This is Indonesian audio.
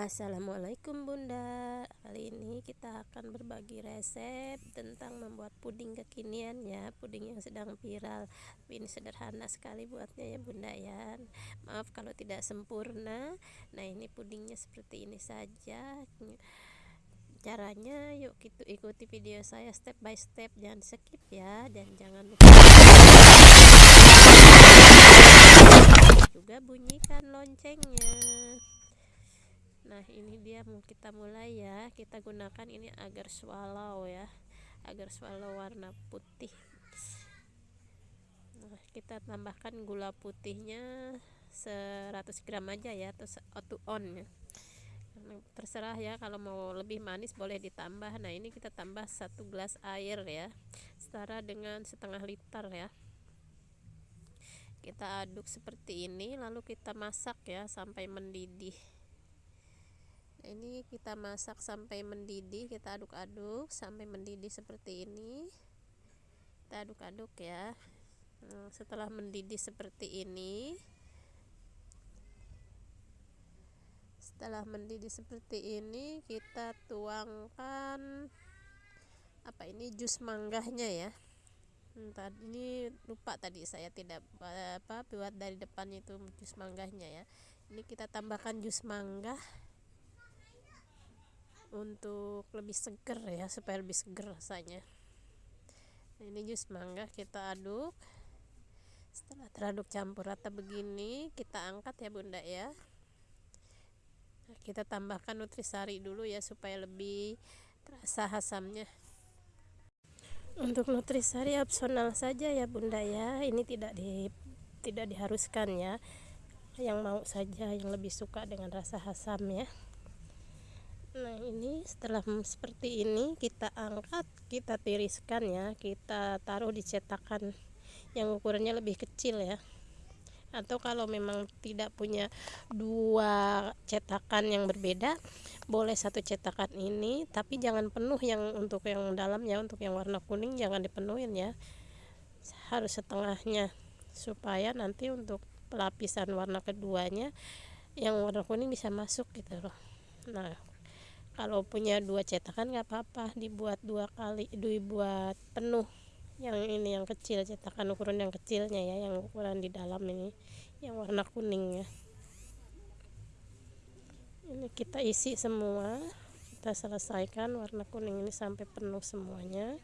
Assalamualaikum bunda. Kali ini kita akan berbagi resep tentang membuat puding kekinian ya. Puding yang sedang viral. Ini sederhana sekali buatnya ya bunda ya. Maaf kalau tidak sempurna. Nah ini pudingnya seperti ini saja. Caranya yuk kita ikuti video saya step by step. Jangan skip ya Dan jangan lupa juga bunyikan loncengnya nah ini dia mau kita mulai ya. Kita gunakan ini agar swallow ya. Agar swallow warna putih. Nah kita tambahkan gula putihnya 100 gram aja ya atau auto on ya. Terserah ya kalau mau lebih manis boleh ditambah. Nah ini kita tambah satu gelas air ya setara dengan setengah liter ya. Kita aduk seperti ini lalu kita masak ya sampai mendidih ini kita masak sampai mendidih kita aduk-aduk sampai mendidih seperti ini. Kita aduk-aduk ya. Nah, setelah mendidih seperti ini setelah mendidih seperti ini kita tuangkan apa ini jus manggahnya ya. Hmm, tadi ini lupa tadi saya tidak apa buat dari depan itu jus manggahnya ya. Ini kita tambahkan jus mangga untuk lebih seger ya supaya lebih seger rasanya. Nah, ini jus mangga kita aduk. Setelah teraduk campur rata begini kita angkat ya bunda ya. Nah, kita tambahkan nutrisari dulu ya supaya lebih terasa hasamnya. Untuk nutrisari opsional saja ya bunda ya. Ini tidak di tidak diharuskan ya. Yang mau saja yang lebih suka dengan rasa asam ya nah ini setelah seperti ini kita angkat kita tiriskan ya. Kita taruh di cetakan yang ukurannya lebih kecil ya. Atau kalau memang tidak punya dua cetakan yang berbeda boleh satu cetakan ini. Tapi jangan penuh yang untuk yang dalam ya untuk yang warna kuning jangan dipenuhin ya. Harus setengahnya. Supaya nanti untuk pelapisan warna keduanya yang warna kuning bisa masuk gitu loh. Nah kalau punya dua cetakan nggak apa-apa dibuat dua kali dibuat penuh yang ini yang kecil cetakan ukuran yang kecilnya ya yang ukuran di dalam ini yang warna kuning ya ini kita isi semua kita selesaikan warna kuning ini sampai penuh semuanya